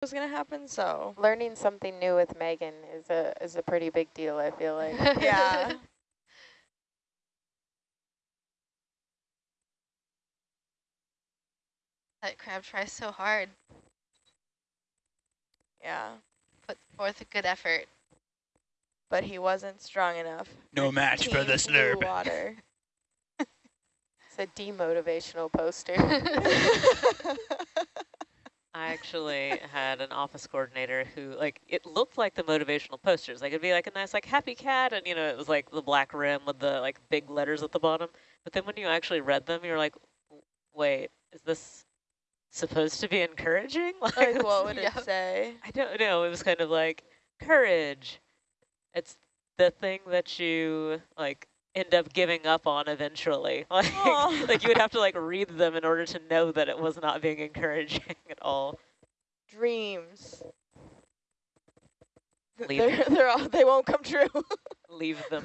was going to happen, so. Learning something new with Megan is a is a pretty big deal, I feel like. yeah. That crab tries so hard. Yeah. Put forth a good effort. But he wasn't strong enough. No match for the slurp. Water. it's a demotivational poster. I actually had an office coordinator who, like, it looked like the motivational posters. Like, it'd be like a nice, like, happy cat, and, you know, it was like the black rim with the, like, big letters at the bottom. But then when you actually read them, you're like, wait, is this supposed to be encouraging? Like, like what would yeah. it say? I don't know. It was kind of like, courage. It's the thing that you, like, end up giving up on eventually. Like, like you would have to like read them in order to know that it was not being encouraging at all. Dreams. Leave they're, they're all, they won't come true. Leave them.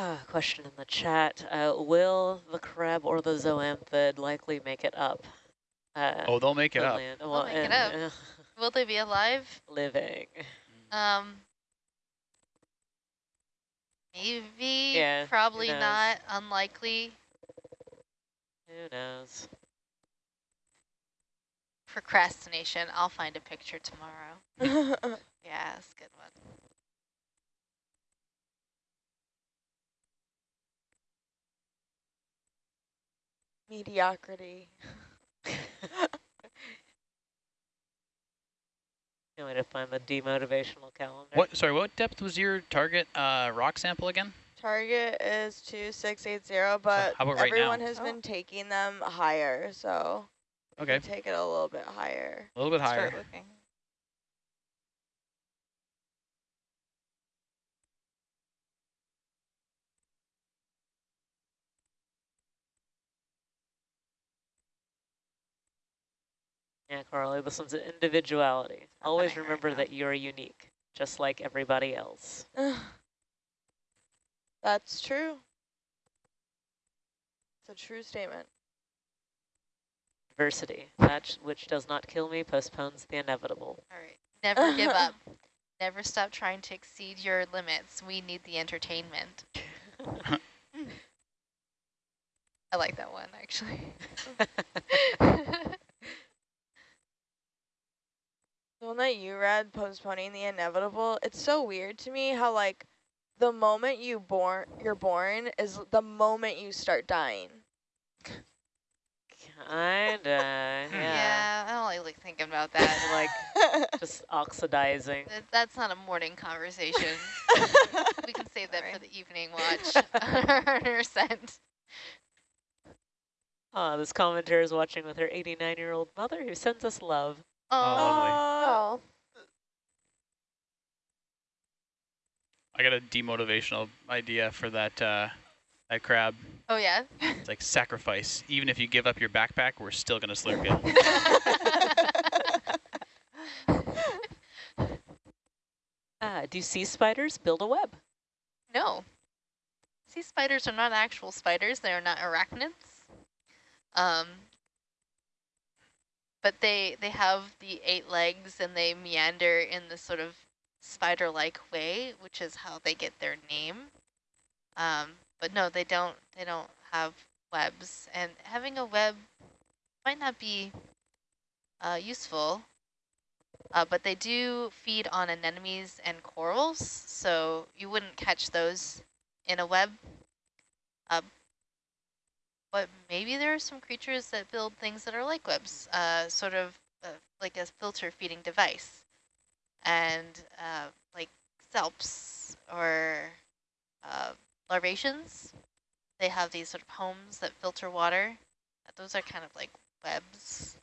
Uh, question in the chat. Uh, will the crab or the zoanthid likely make it up? Uh, oh, they'll make it up. Land? Well, make it up. will they be alive? Living. Um, maybe. Yeah, Probably not. Unlikely. Who knows? Procrastination. I'll find a picture tomorrow. yeah, that's a good one. Mediocrity. Only to find the demotivational calendar. What? Sorry, what depth was your target uh, rock sample again? Target is 2680, but so everyone right has oh. been taking them higher, so okay. take it a little bit higher. A little bit higher. Yeah, Carly, this one's an individuality. Always remember that you're unique, just like everybody else. That's true. It's a true statement. Diversity, that which does not kill me postpones the inevitable. All right, never give up. Never stop trying to exceed your limits. We need the entertainment. I like that one, actually. The one that you read, postponing the inevitable, it's so weird to me how like the moment you born you're born is the moment you start dying. Kinda, hmm. yeah. Yeah, I don't like thinking about that. like just oxidizing. That's not a morning conversation. we can save that right. for the evening watch. 100%. Oh, ah, this commentator is watching with her 89-year-old mother who sends us love. Oh, lovely. I got a demotivational idea for that uh, that crab. Oh yeah. It's like sacrifice. Even if you give up your backpack, we're still gonna slurp you. uh, do sea spiders build a web? No. Sea spiders are not actual spiders. They are not arachnids. Um, but they they have the eight legs and they meander in this sort of spider-like way, which is how they get their name. Um, but no, they don't. They don't have webs, and having a web might not be uh, useful. Uh, but they do feed on anemones and corals, so you wouldn't catch those in a web. Uh, but maybe there are some creatures that build things that are like webs, uh, sort of uh, like a filter feeding device. And uh, like salps or uh, larvaceans, they have these sort of homes that filter water. Those are kind of like webs.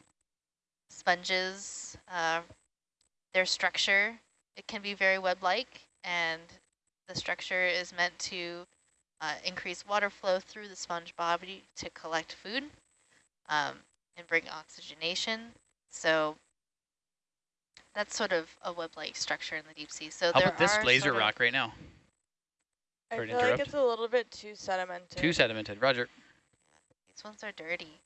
Sponges, uh, their structure, it can be very web-like, and the structure is meant to uh, increase water flow through the sponge body to collect food um, and bring oxygenation. So that's sort of a web-like structure in the deep sea. So How there about this are laser sort of- rock right now? I Sorry to feel like it's a little bit too sedimented. Too sedimented. Roger. These ones are dirty.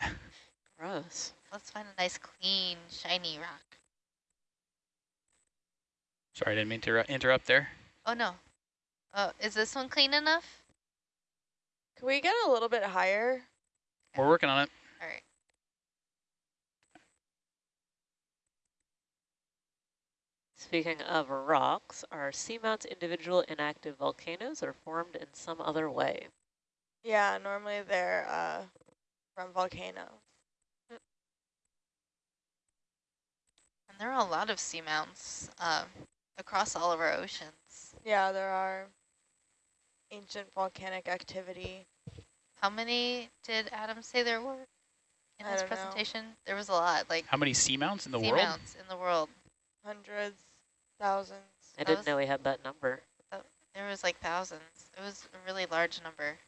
Gross. Let's find a nice, clean, shiny rock. Sorry, I didn't mean to interrupt there. Oh no. Oh, is this one clean enough? Can we get a little bit higher? We're working on it. All right. Speaking of rocks, are seamounts individual inactive volcanoes or formed in some other way? Yeah, normally they're uh, from volcanoes. And there are a lot of seamounts um, across all of our oceans. Yeah, there are ancient volcanic activity. How many did Adam say there were in I his don't know. presentation? There was a lot, like How many seamounts in the world? seamounts in the world. Hundreds, thousands. I That didn't was- know we had that number. There was like thousands. It was a really large number.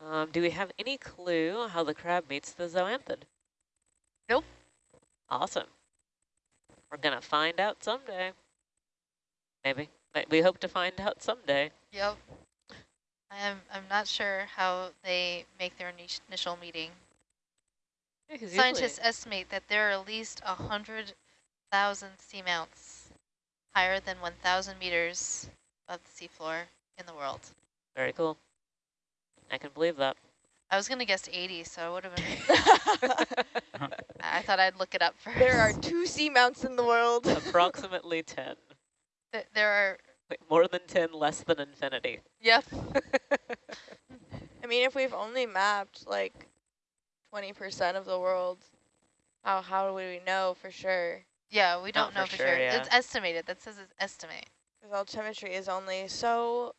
Um, do we have any clue how the crab meets the zoanthid? Nope. Awesome. We're going to find out someday. Maybe. We hope to find out someday. Yep. I'm I'm not sure how they make their initial meeting. Yeah, Scientists estimate that there are at least a hundred thousand seamounts higher than 1,000 meters above the seafloor in the world. Very cool. I can believe that. I was gonna guess 80, so I would have been. I thought I'd look it up first. there are two seamounts in the world. Approximately 10. Th- there are. Wait, more than 10, less than infinity. Yep. I mean, if we've only mapped like 20% of the world, how how do we know for sure? Yeah, we don't Not know for for sure, sure. yeah. It's estimated. That says it's estimate. Because altimetry is only so,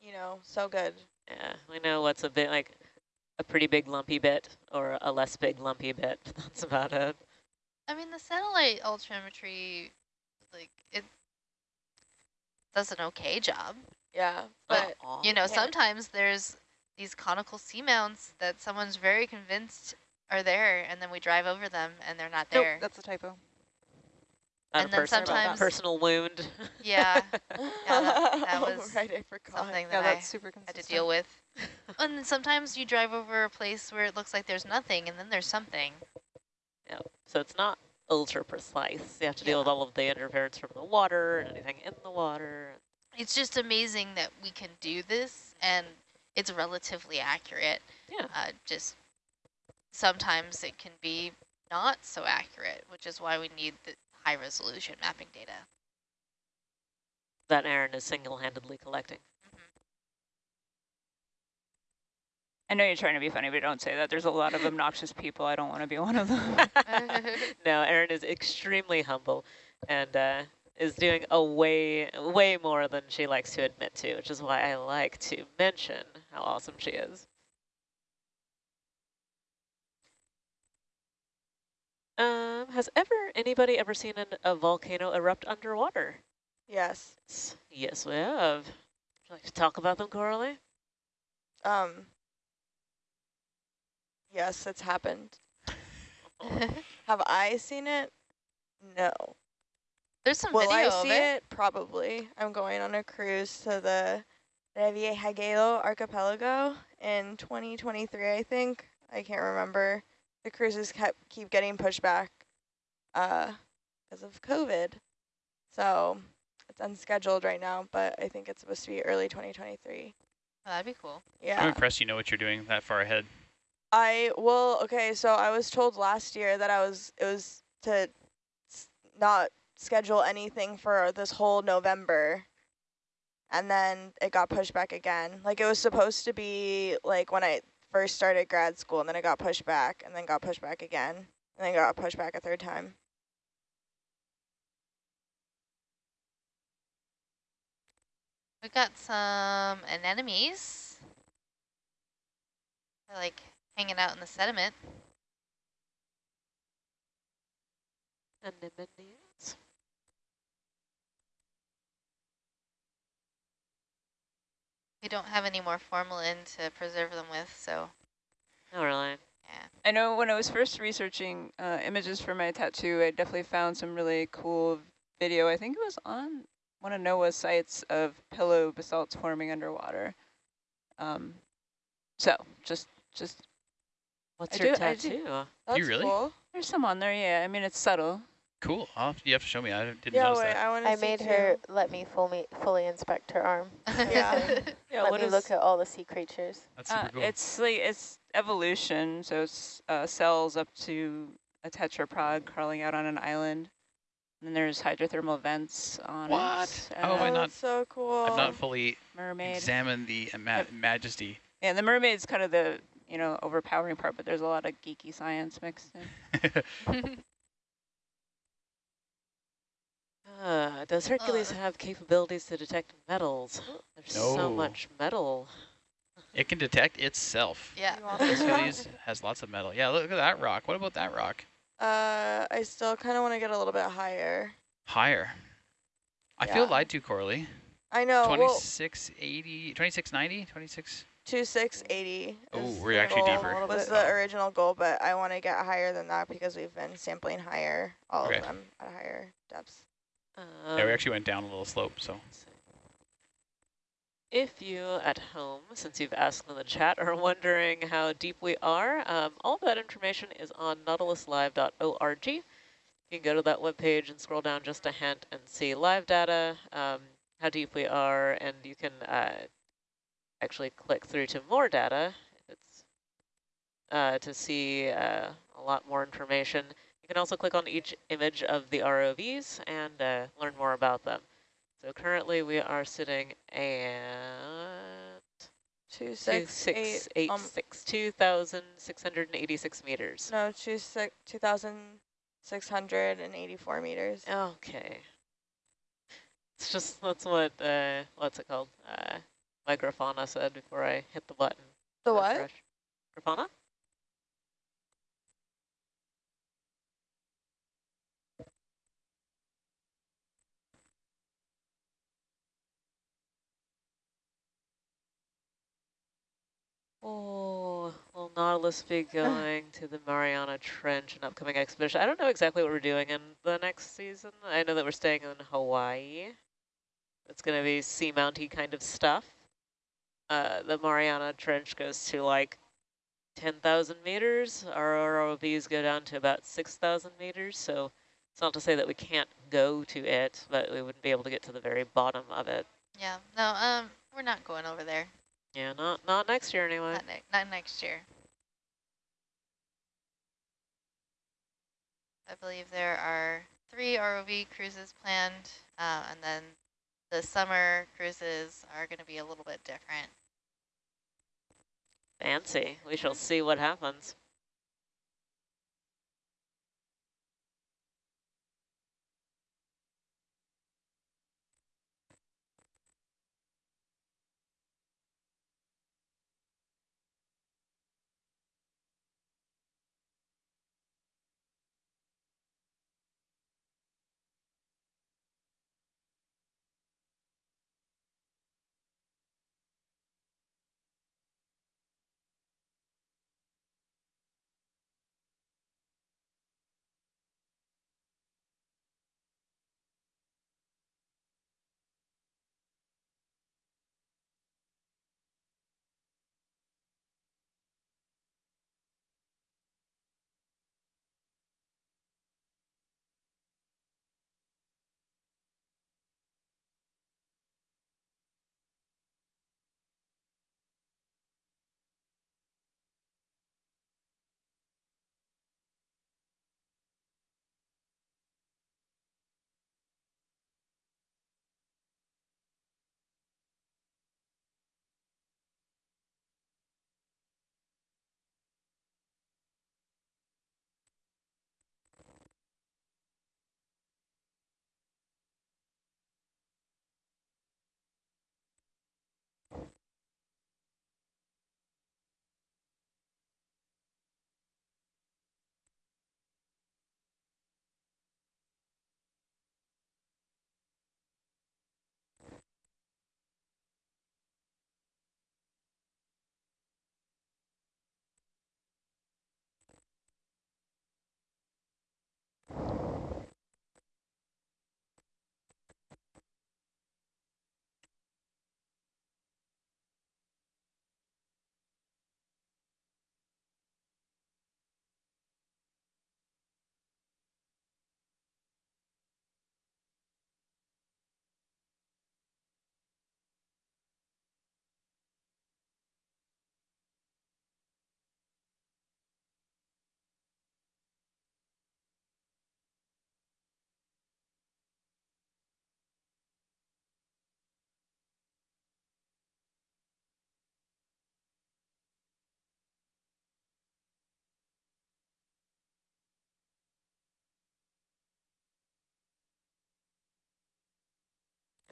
you know, so good. Yeah, we know what's a bit like a pretty big lumpy bit or a less big lumpy bit. That's about it. I mean, the satellite altimetry, like it does an okay job. Yeah, but Aw. You know, Yeah. sometimes there's these conical seamounts that someone's very convinced are there, and then we drive over them and they're not Nope, there. that's a typo. Not and then sometimes- personal wound. Yeah, that- that Oh, was right. I forgot. something Yeah, that I that's super had to deal with. and then sometimes you drive over a place where it looks like there's nothing, and then there's something. Yep. So it's not ultra precise. You have to deal with all of the interference from the water and anything in the water. It's just amazing that we can do this, and it's relatively accurate. Yeah. Uh, just sometimes it can be not so accurate, which is why we need the high resolution mapping data. That Erin is single-handedly collecting. I know you're trying to be funny, but don't say that. There's a lot of obnoxious people. I don't want to be one of them. no, Erin is extremely humble and uh, is doing a way, way more than she likes to admit to, which is why I like to mention how awesome she is. Um, has ever anybody ever seen an, a volcano erupt underwater? Yes. Yes, we have. Would you like to talk about them, Coralie? Um. Yes, it's happened. Have I seen it? No. There's some Will I video of see it. it? Probably. I'm going on a cruise to the Revillagigedo archipelago in 2023, I think. I can't remember. The cruises kept keep getting pushed back uh, because of COVID. So it's unscheduled right now, but I think it's supposed to be early 2023. Oh, that'd be cool. Yeah. I'm impressed you know what you're doing that far ahead. I well, okay, so I was told last year that I was it was to not schedule anything for this whole November. And then it got pushed back again. Like it was supposed to be like when I first started grad school and then it got pushed back and then got pushed back again and then got pushed back a third time. We got some anemones. They're like hanging out in the sediment. Anemones. We don't have any more formalin to preserve them with, so Oh, really? Yeah. I know when I was first researching uh, images for my tattoo, I definitely found some really cool video. I think it was on one of NOAA's sites of pillow basalts forming underwater. Um, so just, just What's I your do- I do- tattoo? That's you really? cool. there's some on there. Yeah, I mean it's subtle. Cool. I'll, you have to show me. I didn't Yeah, notice wait, that. I want to I see made too. her let me fully fully inspect her arm. Yeah. Yeah, let what me is look at all the sea creatures. That's super Uh, cool. It's like it's evolution, so it's uh, cells up to a tetrapod crawling out on an island. And then there's hydrothermal vents on What? it. How have I Oh, not- so cool. I've not fully mermaid. examined the ma majesty. Yeah, the mermaid's kind of the you know overpowering part, but there's a lot of geeky science mixed in. Uh, does Hercules Uh. have capabilities to detect metals? There's so much metal. it can detect itself. yeah. You want This this one? hoodie's has lots of metal. Yeah, look at that rock. What about that rock? Uh, I still kind of want to get a little bit higher. Higher. I feel lied to, Corley. I know. Well, 2680, 2690, 26. two six eighty. Oh, we're actually goal, deeper. Was the original goal, but I want to get higher than that because we've been sampling higher, all Okay. of them at higher depths. Yeah, we actually went down a little slope, so. If you at home, since you've asked in the chat, are wondering how deep we are, um, all that information is on nautiluslive.org. You can go to that webpage and scroll down just a hint and see live data, um, how deep we are, and you can uh, actually click through to more data it's, uh, to see uh, a lot more information. You can also click on each image of the ROVs and uh, learn more about them. So currently we are sitting at Two two six six eight. eight um, six two thousand six hundred and eighty six meters. No, two six two thousand six hundred and eighty four meters. Okay. It's just that's what uh what's it called? Uh my Grafana said before I hit the button. The what? refresh. Grafana? Oh, will Nautilus be going to the Mariana Trench in upcoming expedition? I don't know exactly what we're doing in the next season. I know that we're staying in Hawaii. It's going to be seamounty kind of stuff. Uh, the Mariana Trench goes to like 10,000 meters. Our ROVs go down to about 6,000 meters. So it's not to say that we can't go to it, but we wouldn't be able to get to the very bottom of it. Yeah. No, um, we're not going over there. Yeah, not not next year anyway. Not, ne not next year. I believe there are three ROV cruises planned, uh, and then the summer cruises are going to be a little bit different. Fancy. We shall see what happens.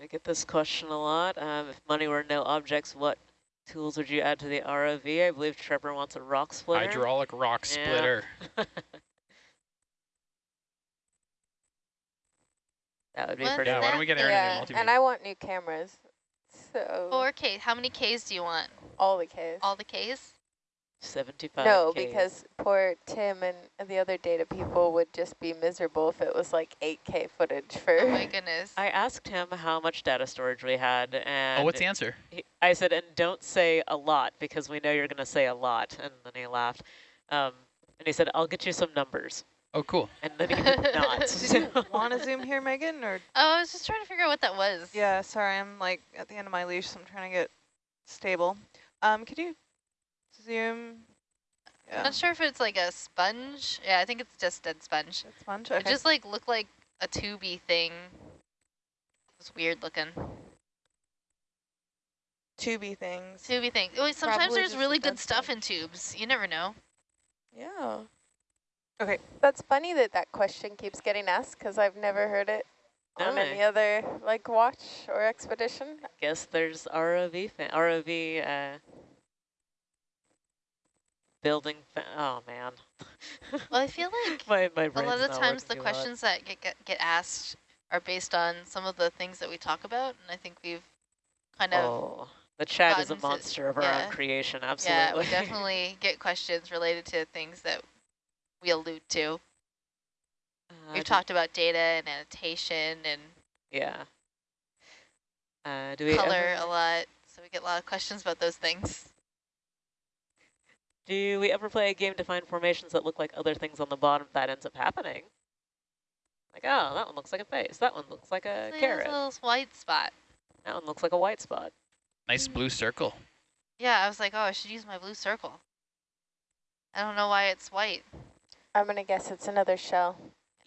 I get this question a lot. Um, if money were no objects, what tools would you add to the ROV? I believe Trevor wants a rock splitter. Hydraulic rock Yeah. splitter. that would be What's pretty Yeah, why don't we get thing? Erin Yeah, new multimeter? and I want new cameras. So Four K. How many Ks do you want? all the Ks. All the Ks? 75 no, Ks. because poor Tim and the other data people would just be miserable if it was like 8K footage for. Oh my goodness. I asked him how much data storage we had, and Oh, what's the answer? he, I said, and don't say a lot because we know you're going to say a lot. And then he laughed. Um, and he said, I'll get you some numbers. Oh, cool. And then he did not. Did you want to zoom here, Megan? Or oh, I was just trying to figure out what that was. yeah, sorry, I'm like at the end of my leash, so I'm trying to get stable. Um, could you zoom? I'm Yeah, not sure if it's like a sponge. Yeah, I think it's just dead sponge. that's fun. It just like looked like a tubey thing. It was weird looking. Tubey things. Tubey thing. Oh, sometimes Probably there's really dead good stuff in tubes. You never know. Yeah. Okay. That's funny that that question keeps getting asked because I've never heard it on No. any other like watch or expedition. I guess there's ROV, fa ROV uh, building. Oh, man. Well, I feel like my, my a lot of times the questions that get, get get asked are based on some of the things that we talk about, and I think we've kind of Oh, the chat is a gotten to- monster of our yeah. own creation, Absolutely. yeah, we definitely get questions related to things that we allude to. Uh, We've talked about data and annotation and Yeah. Uh, do we color a lot, so we get a lot of questions about those things. Do we ever play a game to find formations that look like other things on the bottom that ends up happening? Like, oh, that one looks like a face. That one looks like a See, there's carrot. a little white spot. That one looks like a white spot. Nice Mm. blue circle. Yeah, I was like, oh, I should use my blue circle. I don't know why it's white. I'm gonna guess it's another shell.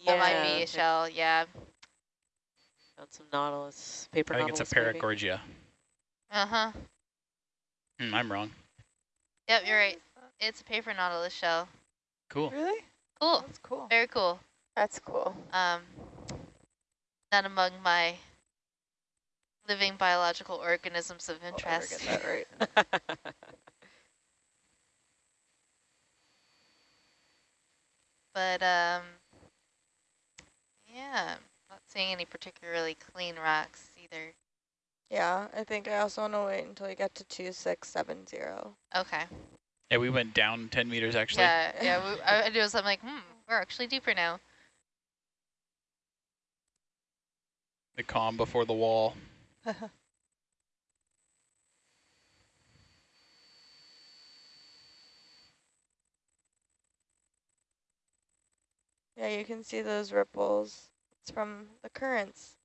That might be a shell, yeah. Found some nautilus, paper I think it's a paragorgia. Uh-huh. Hmm, I'm wrong. Yep, you're right. It's a paper nautilus shell. Cool. really? Cool. That's cool. Very cool. That's cool. Um, not among my living biological organisms of I'll ever interest. get that right. But, um, yeah, not seeing any particularly clean rocks either. Yeah, I think I also want to wait until we get to 2670. Okay. Yeah, we went down 10 meters actually. Yeah, yeah. We, I, I was, I'm like, hmm, we're actually deeper now. The calm before the wall. Yeah, you can see those ripples. It's from the currents.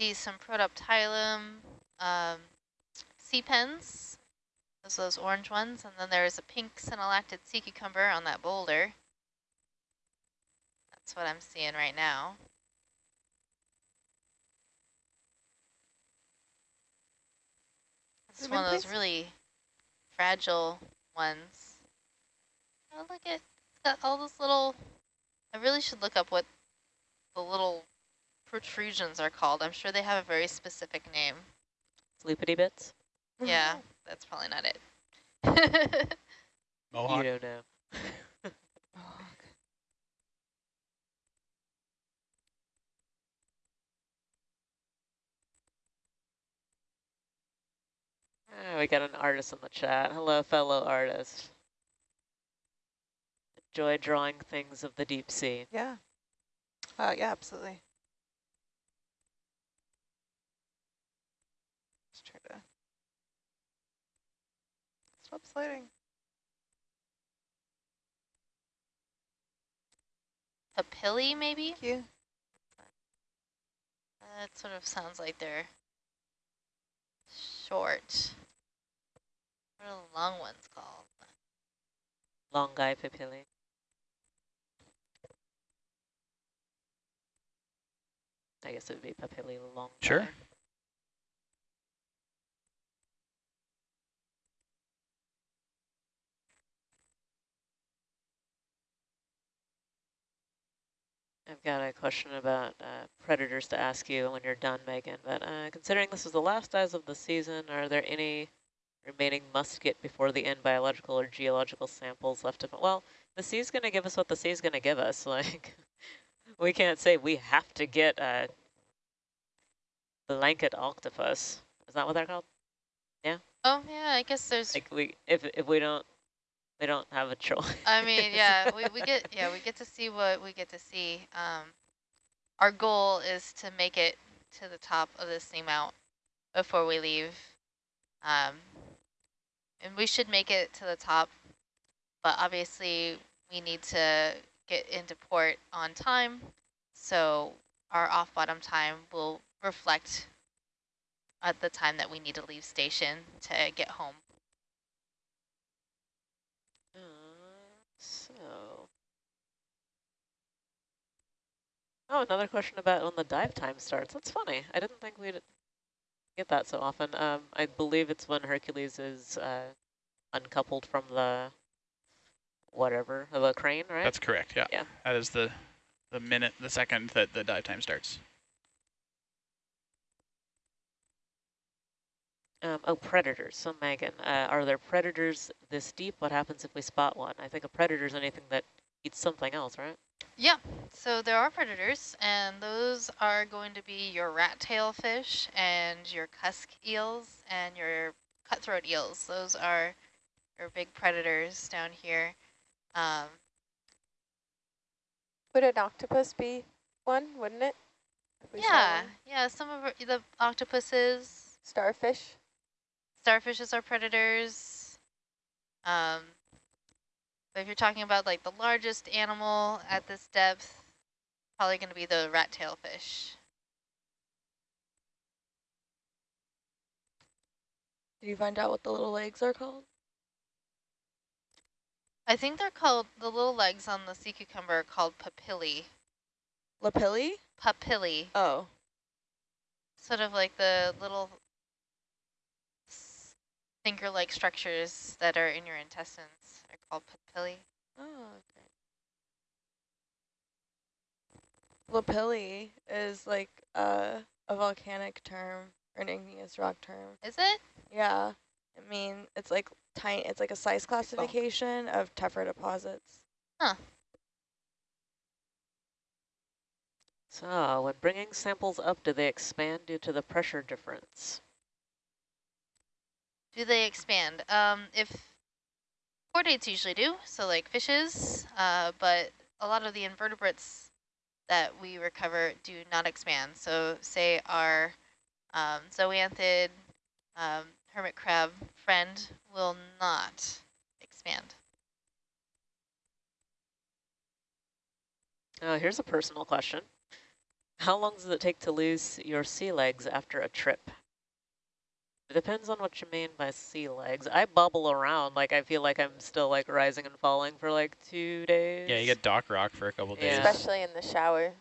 See some Protoptilum, um, sea pens. Those those orange ones, and then there's a pink synallactid sea cucumber on that boulder. That's what I'm seeing right now. It's one of those really fragile ones. Oh, look at it's got all those little. I really should look up what the little protrusions are called. I'm sure they have a very specific name. Sleepity bits? Yeah, that's probably not it. Mohawk. You don't know. Ah, we got an artist in the chat. Hello, fellow artist. Enjoy drawing things of the deep sea. Yeah. Uh, yeah, absolutely. Try to stop sliding. Papillae, maybe? Thank you. That sort of sounds like they're short. What are the long ones called? Long guy papillae. I guess it would be papillae long. Sure. guy. I've got a question about uh, predators to ask you when you're done, Megan. But uh, considering this is the last dives of the season, are there any remaining must-get before the end biological or geological samples left to... Well, the sea's going to give us what the sea's going to give us. Like, we can't say we have to get a blanket octopus. Is that what they're called? Yeah. Oh, yeah, I guess there's Like, we if if we don't, we don't have a choice. I mean, yeah, we, we get yeah, we get to see what we get to see. Um, our goal is to make it to the top of this seamount before we leave. Um, and we should make it to the top, but obviously we need to get into port on time. So our off bottom time will reflect at the time that we need to leave station to get home. Uh, so. Oh, another question about when the dive time starts. That's funny. I didn't think we'd get that so often. Um, I believe it's when Hercules is uh, uncoupled from the whatever, the crane, right? That's correct, yeah. Yeah. That is the, the minute, the second that the dive time starts. Um, oh, predators. So Megan, uh, are there predators this deep? What happens if we spot one? I think a predator is anything that eats something else, right? Yeah, so there are predators, and those are going to be your rat tail fish and your cusk eels and your cutthroat eels. Those are your big predators down here. Um, Would an octopus be one, wouldn't it? If we saw yeah, yeah, some of our- the octopuses, Starfish. starfishes are predators. Um, but if you're talking about like the largest animal at this depth, probably going to be the rat tail fish. Did you find out what the little legs are called? I think they're called, the little legs on the sea cucumber are called papillae. Lapilli? Papillae. Oh. Sort of like the little finger-like structures that are in your intestines are called. Oh, okay. Lapilli is like uh, a volcanic term or an igneous rock term. Is it? Yeah. I mean, it's like tiny. It's like a size classification of tephra deposits. Huh. So, when bringing samples up, do they expand due to the pressure difference? Do they expand? Um, if chordates usually do, so like fishes, uh, but a lot of the invertebrates that we recover do not expand. So say our um, zoanthid um, hermit crab friend will not expand. Uh, here's a personal question. How long does it take to lose your sea legs after a trip? It depends on what you mean by sea legs. I bobble around like I feel like I'm still like rising and falling for like two days. Yeah, you get dock rock for a couple days. Especially in the shower.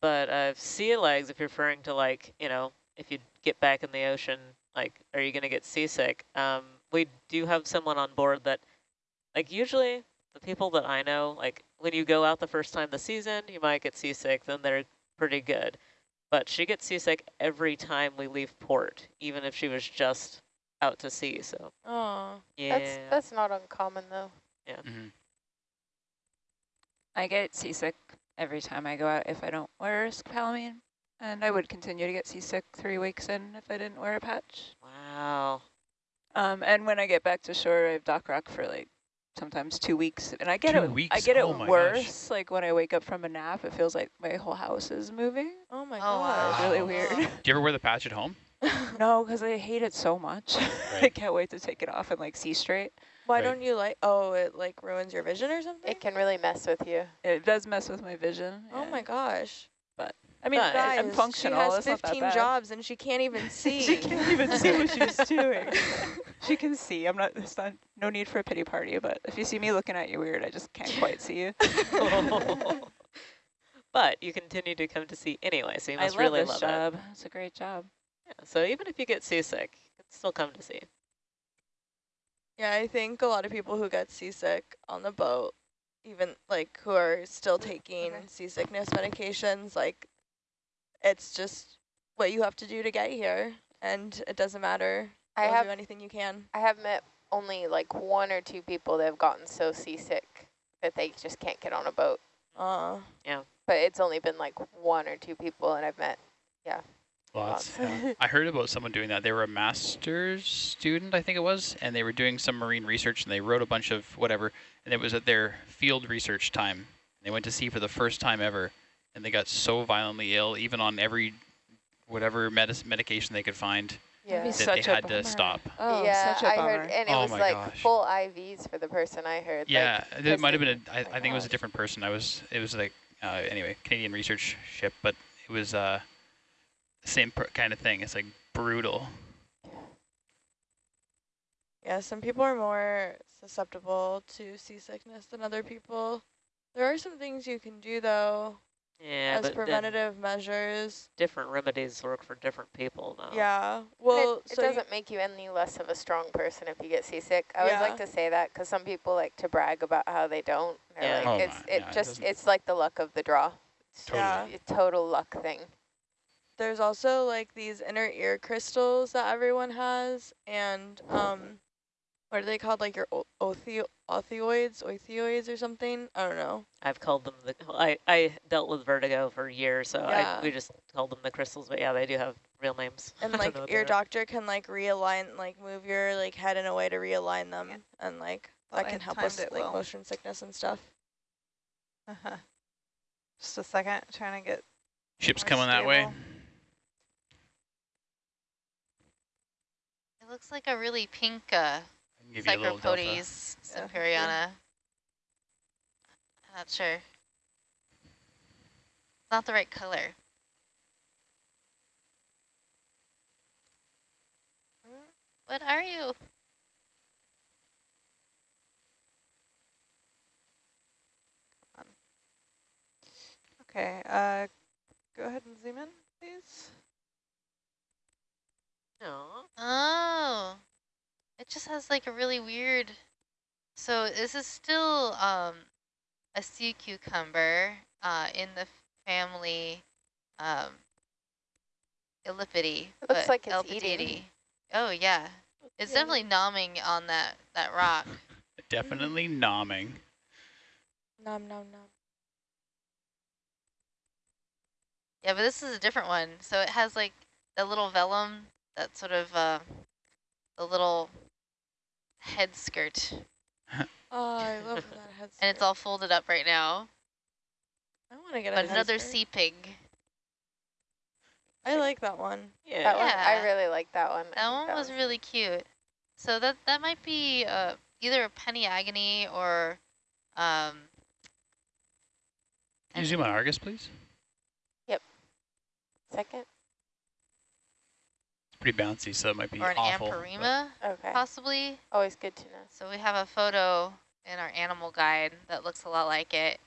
But uh, sea legs, if you're referring to like, you know, if you get back in the ocean, like, are you going to get seasick? Um, we do have someone on board that, like, usually the people that I know, like, when you go out the first time the season, you might get seasick, then they're pretty good. But she gets seasick every time we leave port, even if she was just out to sea. So, Oh. yeah. That's that's not uncommon though. Mhm. I get seasick every time I go out if I don't wear scopolamine. And I would continue to get seasick three weeks in if I didn't wear a patch. wow. Um, and when I get back to shore, I have dock rock for like sometimes two weeks. And I get Two it I weeks? get Oh it my gosh. worse. Like when I wake up from a nap, it feels like my whole house is moving. Oh my Oh, god. It's really weird. Do you ever wear the patch at home? no, because I hate it so much. I can't wait to take it off and like see straight. Why Right. don't you like? Oh, it like ruins your vision or something. It can really mess with you. It does mess with my vision. Oh yeah. my gosh. I mean, I- Guys, I'm functional. She has it's not that 15 jobs and she can't even see. she can't even see what she's doing. she can see. I'm not. It's not. No need for a pity party. But if you see me looking at you weird, I just can't quite see you. but you continue to come to see anyway, so you I must love really love job. It's a great job. Yeah, so even if you get seasick, you can still come to see. Yeah, I think a lot of people who get seasick on the boat, even like who are still mm, taking Okay. seasickness medications, like it's just what you have to do to get here, and it doesn't matter. I You'll have do anything you can. I have met only like one or two people that have gotten so seasick that they just can't get on a boat. Uh, yeah. But it's only been like one or two people, and I've met. Yeah. Lots. yeah. I heard about someone doing that. They were a master's student, I think it was, and they were doing some marine research, and they wrote a bunch of whatever, and it was at their field research time. They went to sea for the first time ever, and they got so violently ill, even on every whatever medic medication they could find, Yeah. Be that they such a had to stop. Oh, yeah, such a I bummer. heard, and it Oh was like gosh. full IVs for the person I heard. Yeah, like, it 'cause might have been. A, I, my I think it was a different person. I was. It was like uh, anyway, Canadian research ship, but it was uh, the same per kind of thing. It's like brutal. yeah, some people are more susceptible to seasickness than other people. There are some things you can do though Yeah, as but preventative measures. different remedies work for different people now. Yeah. Well, it, it so doesn't make you any less of a strong person if you get seasick. I always Yeah. like to say that because some people like to brag about how they don't. They're Yeah. like, Oh, it's my- it yeah, just doesn't- it's like the luck of the draw. It's Yeah. just a total luck thing. there's also like these inner ear crystals that everyone has, and um, what are they called? Like your o- othio- othioids, othioids or something? I don't know. I've called them the. I I dealt with vertigo for years, so Yeah. I, we just called them the crystals. But yeah, they do have real names. And like your they are. doctor can like realign, like move your like head in a way to realign them, Yeah. and like Thought that I can help timed with like well. motion sickness and stuff. Uh-huh. Just a second, trying to get Ships More coming that way. It looks like a really pink uh, I can give you a little delta. Psychropotes Yeah. I'm not sure. Not the right color. What are you? Okay, uh, go ahead and zoom in, please. Aw. Oh, it just has like a really weird. So this is still um, a sea cucumber uh, in the family um, Elpidiidae. It looks like it's eating. Oh yeah, it's Yeah. definitely nomming on that that rock. Definitely nomming. Nom nom nom. Yeah, but this is a different one. So it has like the little vellum, that sort of uh, the little head skirt, Oh, I love that head. and it's all folded up right now. I want to get a But head another skirt. sea pig. I like that one. Yeah. That one, Yeah. I really like that one. I That think one was really cute. So that that might be uh, either a Peniagone or um, Can you zoom on Argus, please? Yep. second. It's pretty bouncy, so it might be or an awful. but- amperima, Okay. possibly. Always good to know. So we have a photo in our animal guide that looks a lot like it.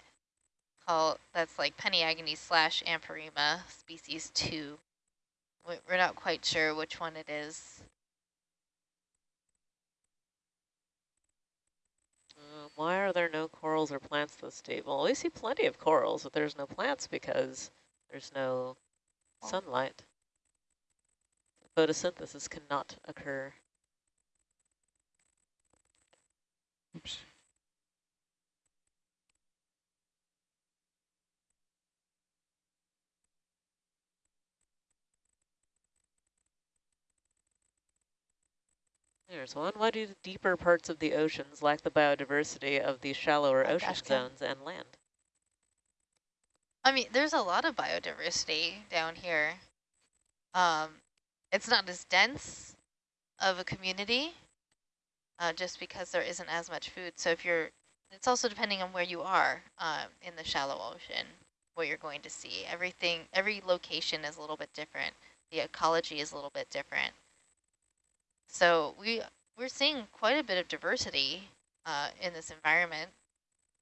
Called that's like Peniagone slash amperima species two. We- We're not quite sure which one it is. Uh, why are there no corals or plants this deep? Well, we see plenty of corals, but there's no plants because there's no sunlight. Photosynthesis cannot occur. Oops. There's one. Why do the deeper parts of the oceans lack the biodiversity of the shallower Like ocean Ashcan. zones and land? I mean, there's a lot of biodiversity down here. Um, it's not as dense of a community, uh, just because there isn't as much food. So if you're, it's also depending on where you are uh, in the shallow ocean, what you're going to see. Everything, every location is a little bit different. The ecology is a little bit different. So we we're seeing quite a bit of diversity uh, in this environment,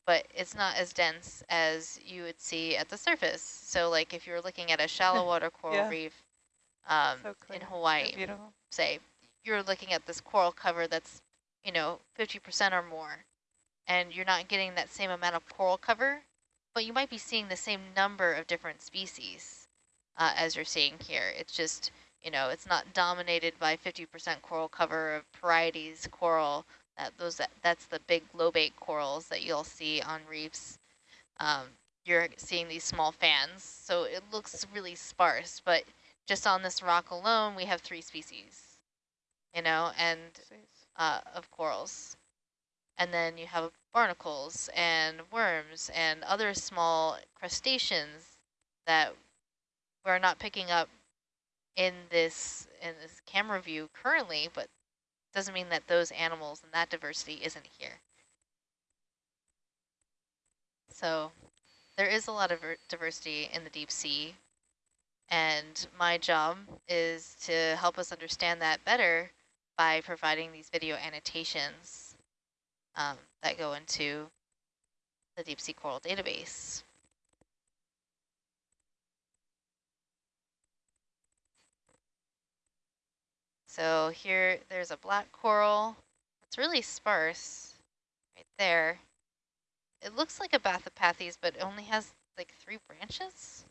but it's not as dense as you would see at the surface. So like if you're looking at a shallow water coral Yeah. reef um, So in clear. So Hawaii, beautiful. say you're looking at this coral cover that's, you know, 50% or more, and you're not getting that same amount of coral cover, but you might be seeing the same number of different species uh, as you're seeing here. It's just, you know, it's not dominated by 50% coral cover of Porites coral. That those that, that's the big lobate corals that you'll see on reefs. Um, you're seeing these small fans, so it looks really sparse, but just on this rock alone, we have three species, you know, and uh, of corals. And then you have barnacles and worms and other small crustaceans that we're not picking up in this in this camera view currently, but doesn't mean that those animals and that diversity isn't here. So there is a lot of diversity in the deep sea, and my job is to help us understand that better by providing these video annotations um, that go into the deep sea coral database. So here, there's a black coral. It's really sparse right there. It looks like a Bathypathes, but only has like three branches.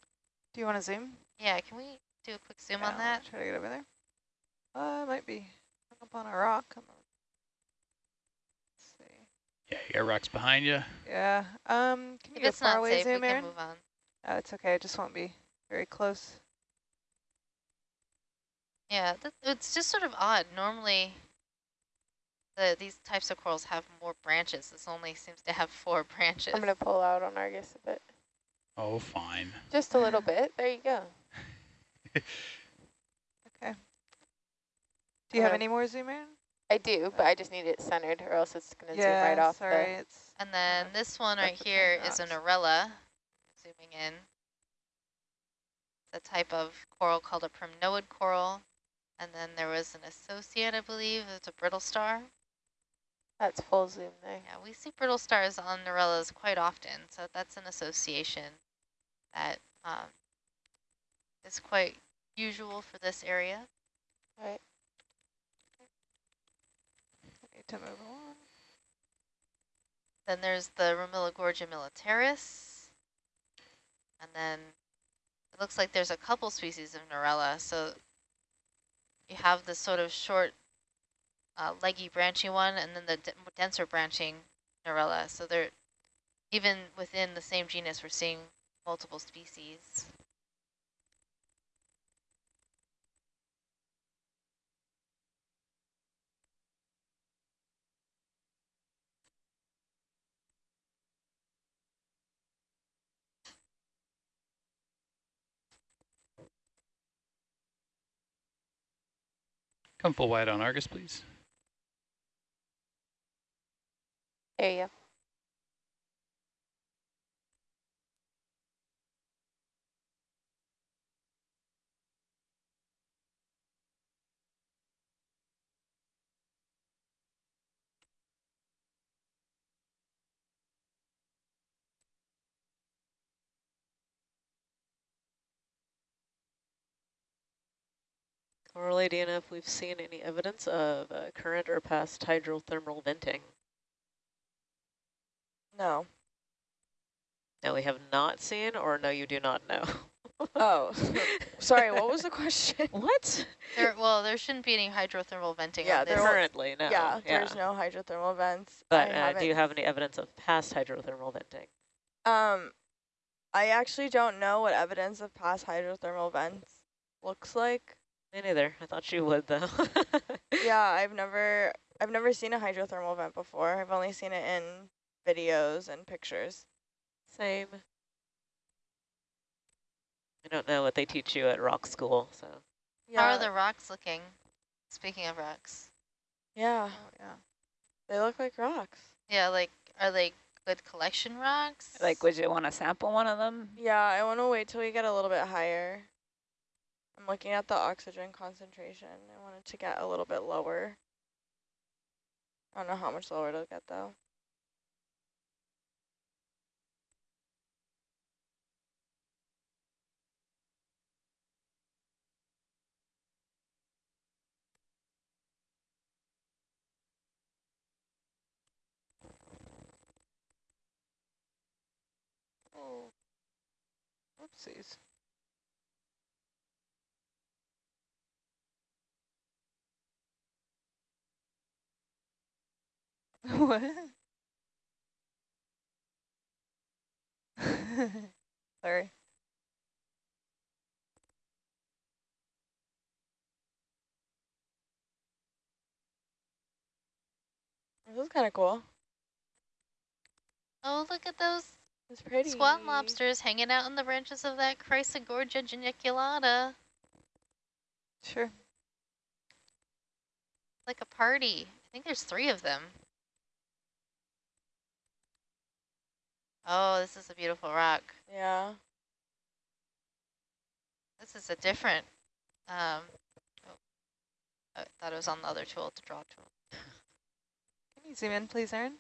Do you want to zoom? Yeah, can we do a quick zoom Yeah, on that? Try to get over there. Uh, it might be hung up on a rock. I'm Let's see. Yeah, you got rocks behind you. Yeah. Um, can you If go it's far not away safe, we zoom, can move on. Oh, it's okay. It just won't be very close. Yeah, th it's just sort of odd. Normally, the these types of corals have more branches. This only seems to have four branches. I'm going to pull out on Argus a bit. Oh, fine. Just a little bit. There you go. Okay. Do you have Okay. any more zoom, in? I do, but I just need it centered or else it's going to zoom right off sorry. the... It's And then this one Stuff right between here is a rocks. Narella. Zooming in. It's a type of coral called a primnoid coral. And then there was an associate, I believe. It's a brittle star. That's full zoom there. Yeah, we see brittle stars on Narellas quite often, so that's an association that um, is quite usual for this area. Right. I need to move along. Then there's the Romilogorgia militaris. And then it looks like there's a couple species of Narella. So you have this sort of short, uh, leggy, branchy one, and then the d denser branching Narella. So they're, even within the same genus, we're seeing multiple species. Come full wide on Argus, please. There you go. Correlating if we've seen any evidence of uh, current or past hydrothermal venting. No. No, we have not seen, or no, you do not know. Oh, sorry. What was the question? what? There, well, there shouldn't be any hydrothermal venting Yeah, there this. Currently, no. yeah, there's no hydrothermal vents. But uh, do you have any evidence of past hydrothermal venting? Um, I actually don't know what evidence of past hydrothermal vents looks like. Me neither. I thought you would, though. yeah, I've never, I've never seen a hydrothermal vent before. I've only seen it in videos and pictures. Same. I don't know what they teach you at rock school, so. How are the rocks looking? Speaking of rocks. Yeah. Oh, yeah. They look like rocks. Yeah, like, are they good collection rocks? Like, would you want to sample one of them? Yeah, I want to wait till we get a little bit higher. I'm looking at the oxygen concentration. I want it to get a little bit lower. I don't know how much lower it'll get though. Oh, oopsies. What? Sorry. This is kind of cool. Oh, look at those It's pretty. squat lobsters hanging out in the branches of that Chrysogorgia geniculata. Sure. Like a party. I think there's three of them. Oh, this is a beautiful rock. Yeah. This is a different, um, oh, I thought it was on the other tool, to draw tool. Can you zoom in, please, Erin?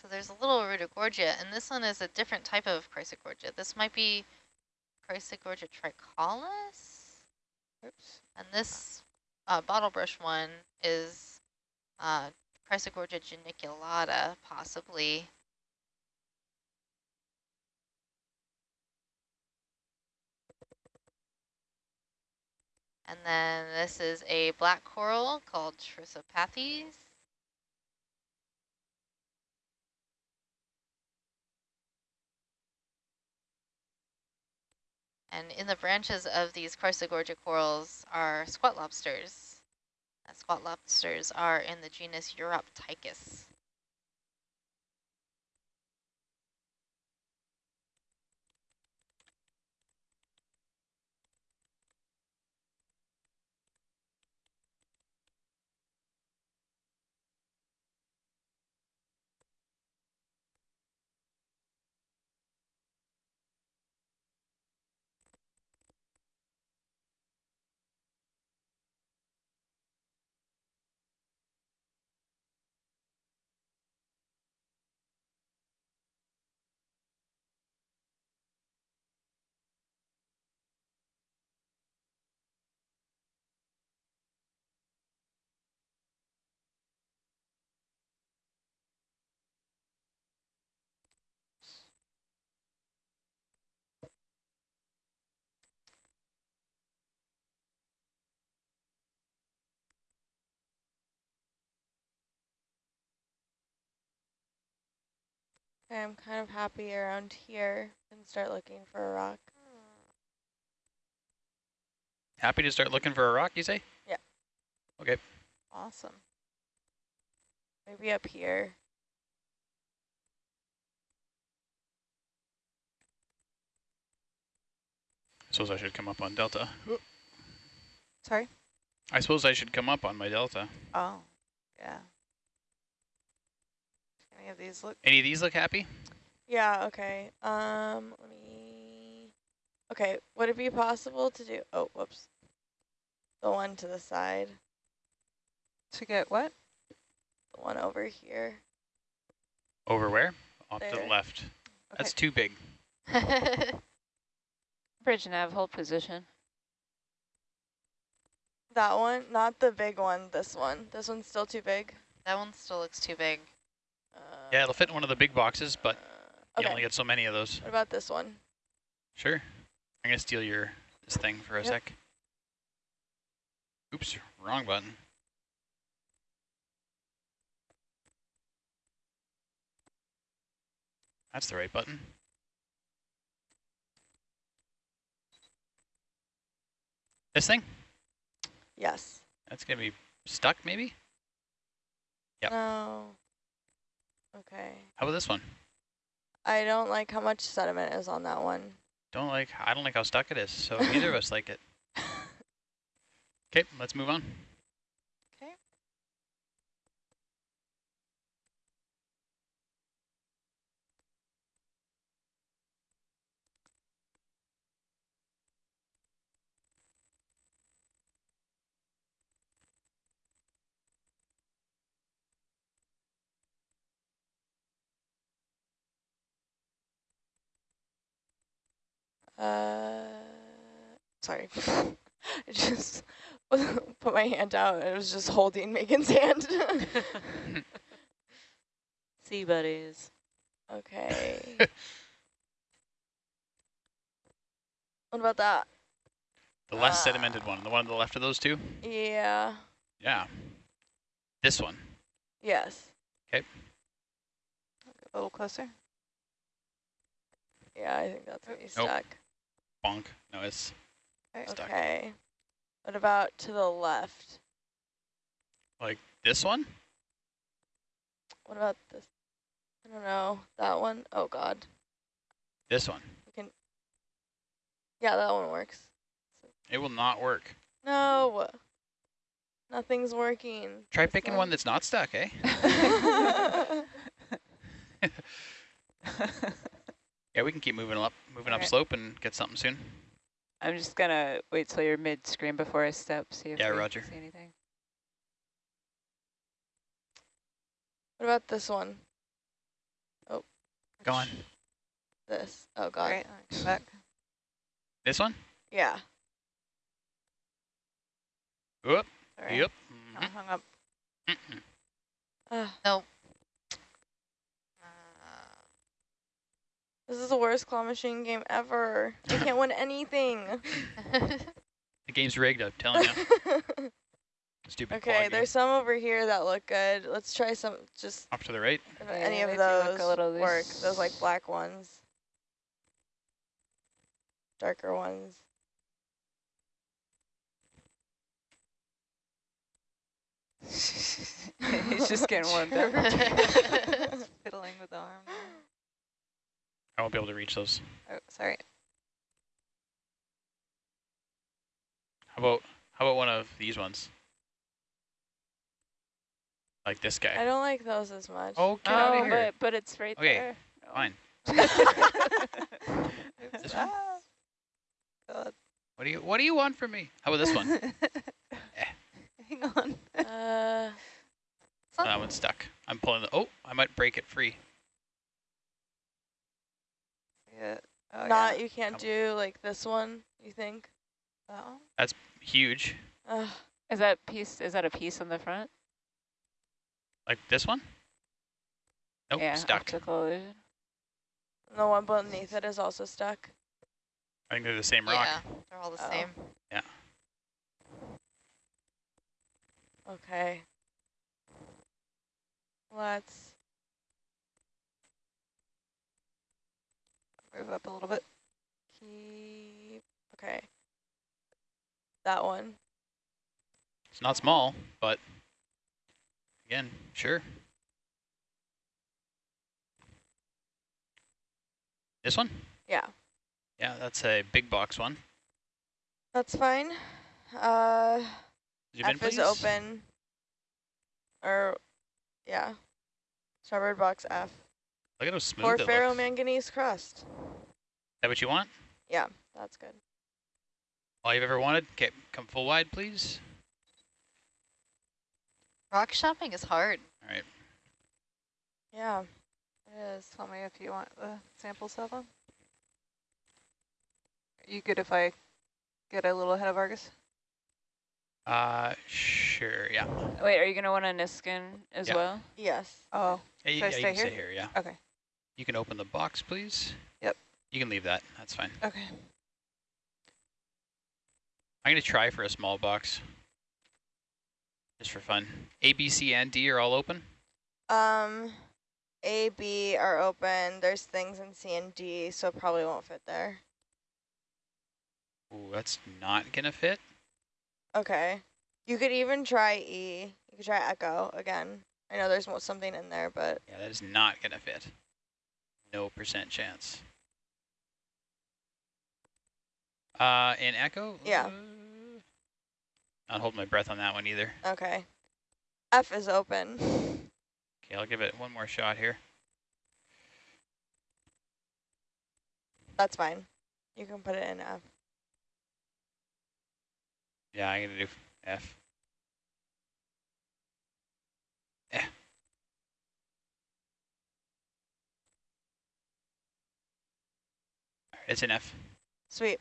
So there's a little Rudogorgia, and this one is a different type of Chrysogorgia. This might be Chrysogorgia tricollis, Oops. and this uh, bottle brush one is uh, Chrysogorgia geniculata, possibly. And then this is a black coral called Trissopathes. And in the branches of these Chrysogorgia corals are squat lobsters. And squat lobsters are in the genus Uroptychus. Okay, I'm kind of happy around here and start looking for a rock. Happy to start looking for a rock, you say? Yeah. Okay. Awesome. Maybe up here. I suppose I should come up on Delta. Sorry? I suppose I should come up on my Delta. Oh, yeah. Any of these look? Any of these look happy? Yeah, okay. Um, let me... Okay, would it be possible to do... Oh, whoops. The one to the side. To get what? The one over here. Over where? Off to the left. Okay. That's too big. Bridge nav, hold position. That one, not the big one, this one. This one's still too big. that one still looks too big. Yeah, it'll fit in one of the big boxes, but uh, you only get so many of those. what about this one? Sure. I'm going to steal your this thing for a Yep. sec. Oops, wrong button. That's the right button. This thing? Yes. That's going to be stuck, maybe? Yep. No. Okay. How about this one? I don't like how much sediment is on that one. Don't like, I don't like how stuck it is, so neither of us like it. Okay, let's move on. Uh, sorry. I just put my hand out and it was just holding Megan's hand. Sea buddies. okay. what about that? The less Ah. sedimented one, the one on the left of those two? Yeah. Yeah. This one. Yes. Okay. A little closer. Yeah, I think that's where you Nope. stuck. Bonk. No, it's stuck. Okay. What about to the left? Like this one? What about this? I don't know. That one? Oh, God. This one. You can. Yeah, that one works. It will not work. No. Nothing's working. Try This picking one that's not stuck, eh? Yeah, we can keep moving up, moving up Alright. slope and get something soon. I'm just gonna wait till you're mid-screen before I step, see if Yeah, we roger. see anything. what about this one? Oh. Go on. This. Oh, God. Great. Come back. This one? Yeah. Whoop. Sorry. Yep. I mhm, hung up. mm-mm. Ah, Uh, this is the worst claw machine game ever. I can't win anything. The game's rigged, I'm telling you. Stupid claw okay, game. there's some over here that look good. Let's try some, just Off to the right. if Yeah, any of do look a those little work. loose. Those like black ones. Darker ones. He's just getting warmed up. Fiddling with the arm. There. I won't be able to reach those. Oh, sorry. How about how about one of these ones? Like this guy. I don't like those as much. Oh, get out oh, of here. but but it's right Okay, there. No. Fine. This one? Ah. God. What do you what do you want from me? How about this one? Hang on. Uh, Oh, that one's stuck. I'm pulling the oh, I might break it free. Yeah. Oh, not, yeah. you can't Come do like this one, you think? That one? Huge. Ugh. Is that piece? Is that a piece on the front? Like this one? Nope, yeah, stuck. optical illusion. the one beneath it is also stuck. I think they're the same rock. yeah, they're all the Oh. same. Yeah. Okay. Let's, Move up a little bit. keep, okay. That one. It's not small, but again, sure. This one? Yeah, Yeah, that's a big box one. that's fine. Uh, Zoom in, F is open. Or, yeah. Starboard box F. Look at how smooth Or it looks. ferromanganese crust. Is that what you want? Yeah, that's good. All you've ever wanted? Okay, come full wide, please. Rock shopping is hard. All right. Yeah, it is. Tell me if you want the samples of them. Are you good if I get a little ahead of Argus? Uh, sure, yeah. Wait, are you gonna want a Niskin as Yeah. well? Yes. Oh, Yeah, you, Should I yeah, you stay can here? stay here, yeah. okay. You can open the box, please. Yep. You can leave that. That's fine. Okay. I'm going to try for a small box. Just for fun. A, B, C, and D are all open? Um, A, B are open. There's things in C and D, so it probably won't fit there. Ooh, that's not going to fit. Okay. You could even try E. You could try Echo again. I know there's something in there, but Yeah, that is not going to fit. No percent chance. Uh, in Echo? Yeah. Uh, not holding my breath on that one either. okay. F is open. Okay, I'll give it one more shot here. That's fine. You can put it in F. Yeah, I'm going to do F. Eh. It's an F. Sweet.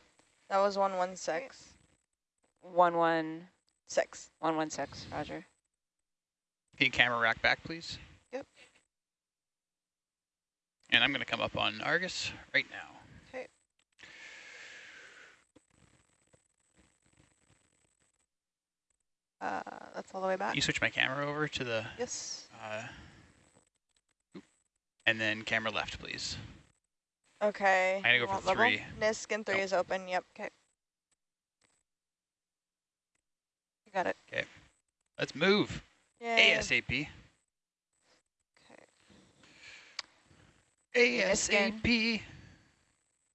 That was 116. One one Six. one one six. Roger. Can you camera rack back, please? Yep. And I'm going to come up on Argus right now. Okay. Uh, that's all the way back. You switch my camera over to the, Yes. uh, and then camera left, please. Okay. I'm going to go Want for level? three. Niskin three Nope. is open. Yep. Okay. You got it. Okay. Let's move. Yay. ASAP. Okay. ASAP.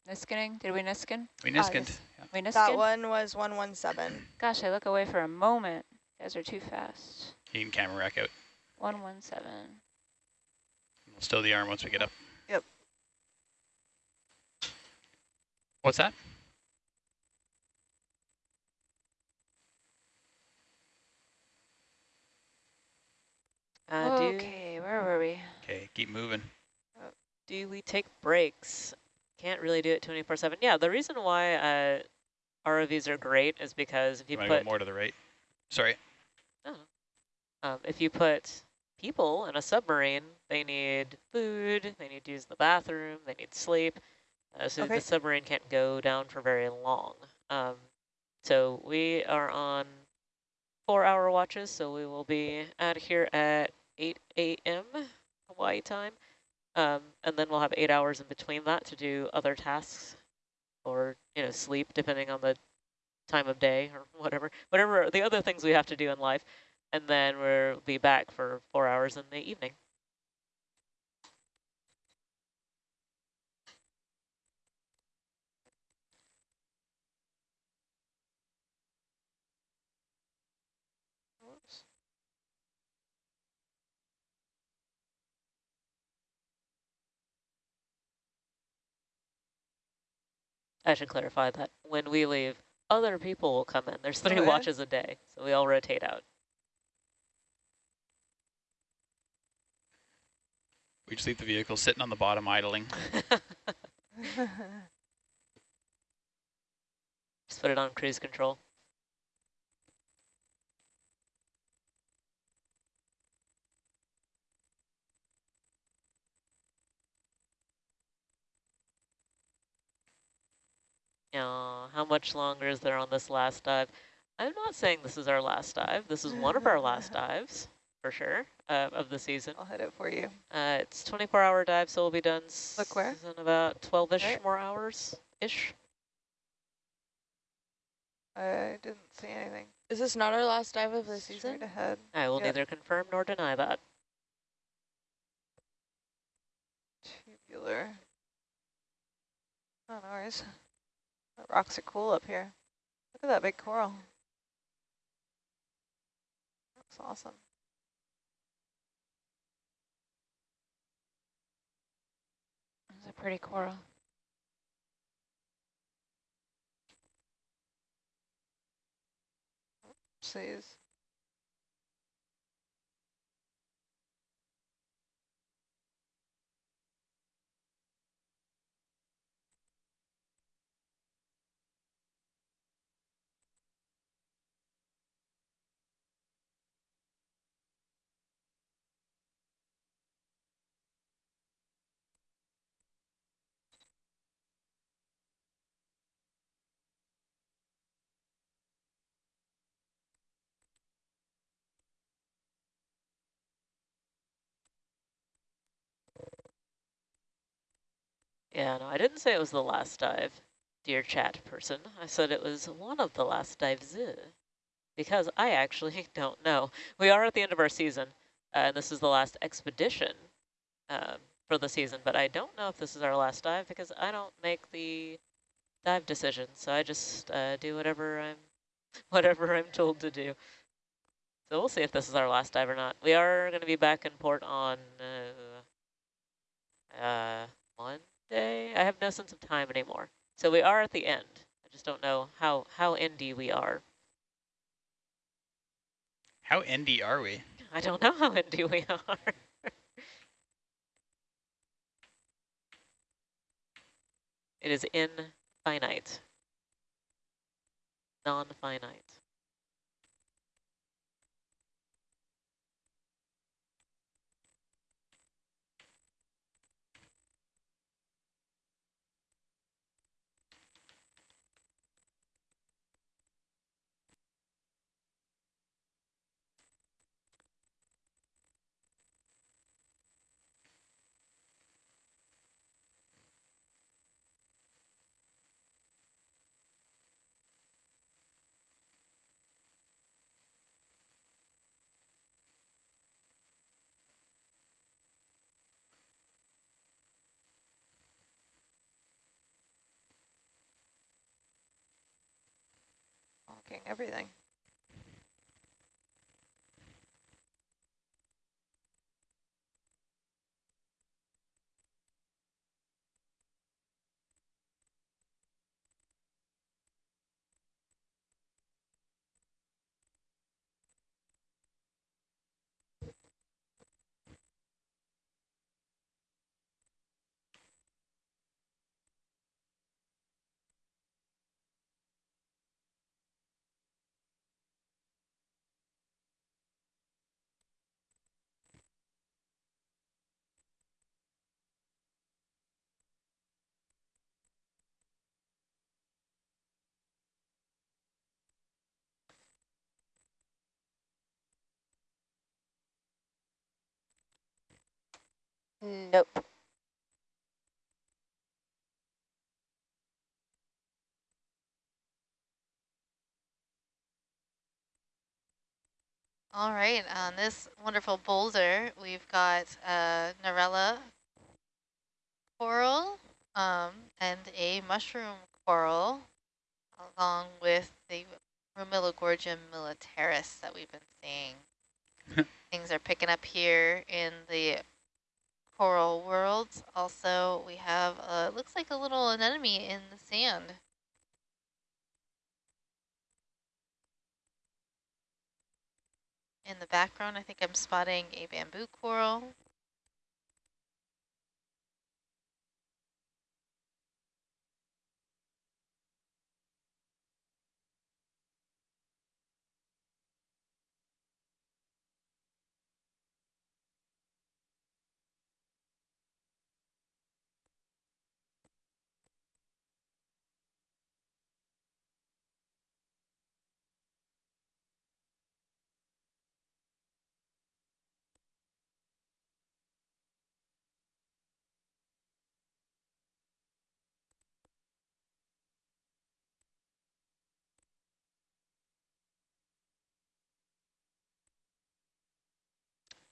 Niskening? Did we niskin? We Ah, niskinned. yes. Yeah. We That one was 117. Gosh, I look away for a moment. You guys are too fast. You can camera rack out. One one seven. We'll stow the arm once we get up. What's that? Uh, do, okay, where were we? Okay, keep moving. do we take breaks? Can't really do it 24-7. Yeah, the reason why uh, ROVs are great is because if you You put more to the right? Sorry. um, if you put people in a submarine, they need food, they need to use the bathroom, they need sleep. Uh, so Okay. the submarine can't go down for very long. Um, so we are on four-hour watches, so we will be out here at 8 a.m. Hawaii time. Um, and then we'll have eight hours in between that to do other tasks or, you know, sleep, depending on the time of day or whatever, whatever the other things we have to do in life. And then we'll be back for four hours in the evening. Whoops. I should clarify that when we leave, other people will come in. There's three Oh, yeah? watches a day, so we all rotate out. We just leave the vehicle sitting on the bottom idling. Just put it on cruise control. Uh, how much longer is there on this last dive? I'm not saying this is our last dive. This is one of our last dives, for sure, uh, of the season. I'll hit it for you. Uh, it's 24-hour dive, so we'll be done Look where? in about 12-ish Right. more hours-ish. I didn't see anything. Is this not our last dive of the Straight season? ahead. I will Yep. neither confirm nor deny that. Tubular. Oh, no worries. The rocks are cool up here. Look at that big coral. Looks awesome. It's a pretty coral. Please. Yeah, no, I didn't say it was the last dive, dear chat person. I said it was one of the last dives, uh, because I actually don't know. We are at the end of our season, uh, and this is the last expedition um, for the season, but I don't know if this is our last dive because I don't make the dive decisions, so I just uh, do whatever I'm, whatever I'm told to do. So we'll see if this is our last dive or not. We are going to be back in port on uh, uh, Monday. I have no sense of time anymore. So we are at the end. I just don't know how, how endy we are. How endy are we? I don't know how endy we are. it is infinite. non-finite. Everything. Nope. All right, on this wonderful boulder, we've got a Narella coral um, and a mushroom coral, along with the Rumilogorgia militaris that we've been seeing. Things are picking up here in the coral world. Also, we have, uh, looks like a little anemone in the sand. In the background, I think I'm spotting a bamboo coral.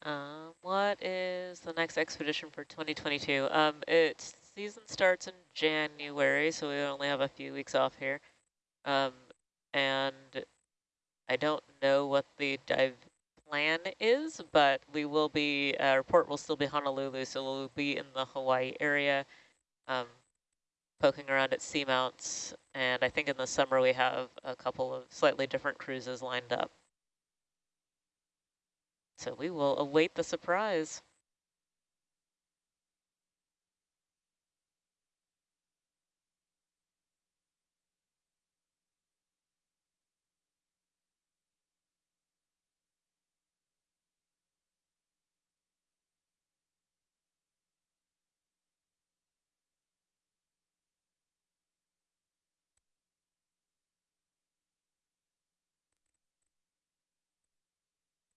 Um, what is the next expedition for 2022? Um, it season starts in January, so we only have a few weeks off here. Um, and I don't know what the dive plan is, but we will be, our port will still be Honolulu, so we'll be in the Hawaii area, um, poking around at seamounts. And I think in the summer we have a couple of slightly different cruises lined up. So we will await the surprise.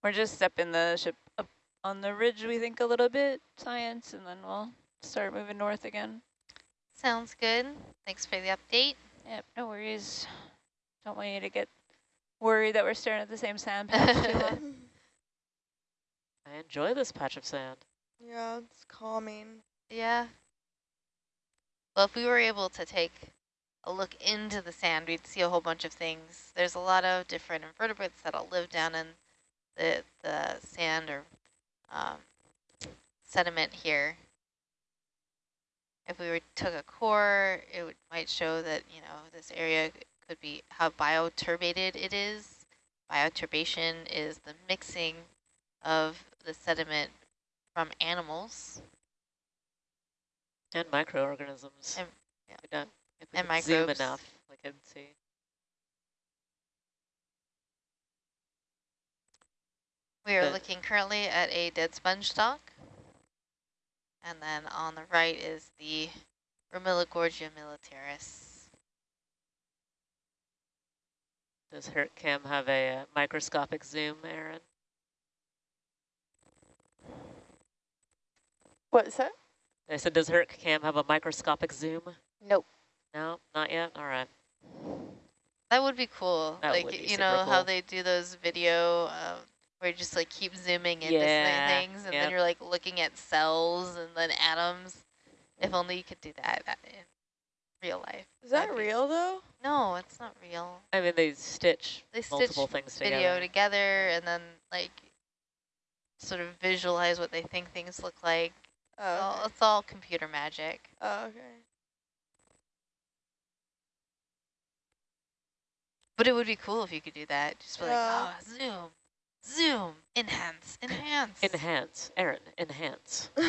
We're just stepping the ship up on the ridge, we think, a little bit, science, and then we'll start moving north again. Sounds good. Thanks for the update. Yep, no worries. Don't want you to get worried that we're staring at the same sand patch. I enjoy this patch of sand. Yeah, it's calming. Yeah. Well, if we were able to take a look into the sand, we'd see a whole bunch of things. There's a lot of different invertebrates that'll live down in the, the sand or um, sediment here. If we were took a core, it would, might show that, you know, this area could be how bioturbated it is. Bioturbation is the mixing of the sediment from animals. And microorganisms. And, yeah. If we don't- if we And could zoom enough, we could see. We are looking currently at a dead sponge stock. And then on the right is the Romilogorgia militaris. Does HertCam have a uh, microscopic zoom, Erin? What's that? I said, does HertCam have a microscopic zoom? Nope. No, not yet? All right. That would be cool. That like, would be you super know how they do those video um, where you just like keep zooming into Yeah, things and yep. then you're like looking at cells and then atoms. If only you could do that uh, in real life. Is that That'd be- real though? No, it's not real. I mean, they stitch They stitch multiple things video together. together and then like sort of visualize what they think things look like. It's Oh, all- okay. it's all computer magic. Oh, okay. But it would be cool if you could do that. Just be like, Yeah. oh, zoom, zoom, enhance, enhance. Enhance. Erin, enhance.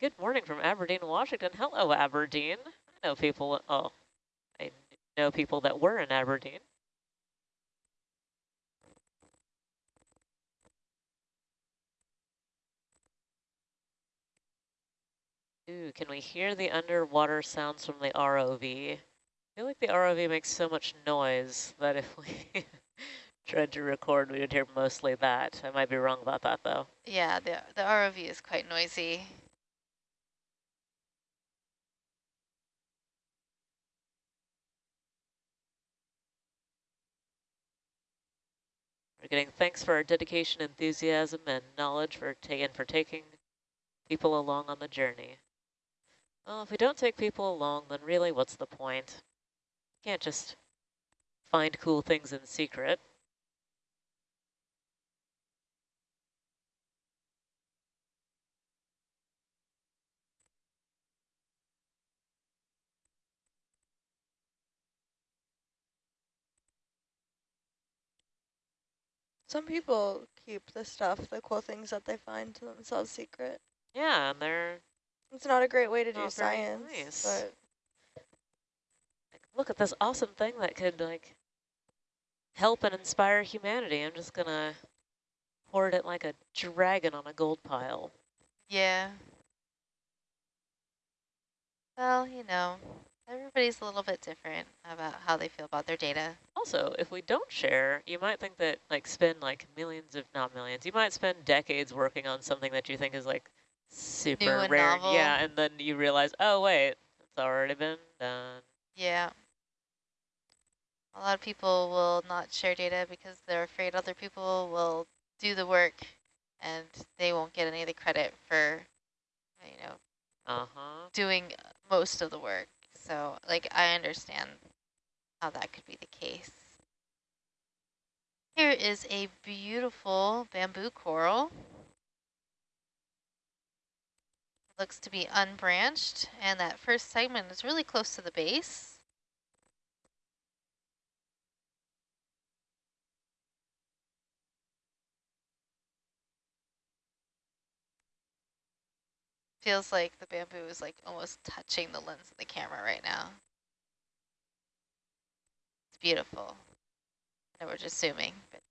Good morning from Aberdeen, Washington. Hello, Aberdeen. I know people, oh, I know people that were in Aberdeen. Ooh, can we hear the underwater sounds from the ROV? I feel like the ROV makes so much noise that if we tried to record, we would hear mostly that. I might be wrong about that, though. Yeah, the, the ROV is quite noisy. We're getting thanks for our dedication, enthusiasm, and knowledge for and for taking people along on the journey. Well, if we don't take people along, then really what's the point? Can't just find cool things in secret. Some people keep the stuff, the cool things that they find to themselves secret. Yeah, and they're It's not a great way to do science, nice. but look at this awesome thing that could like help and inspire humanity. I'm just gonna hoard it like a dragon on a gold pile. Yeah. Well, you know, everybody's a little bit different about how they feel about their data. Also, if we don't share, you might think that like spend like millions of not millions. You might spend decades working on something that you think is like super rare. novel. Yeah, and then you realize, oh wait, it's already been done. Yeah. A lot of people will not share data because they're afraid other people will do the work and they won't get any of the credit for, you know, Uh-huh. doing most of the work. So, like, I understand how that could be the case. Here is a beautiful bamboo coral. Looks to be unbranched, and that first segment is really close to the base. Feels like the bamboo is like almost touching the lens of the camera right now. It's beautiful. Know we're just zooming, but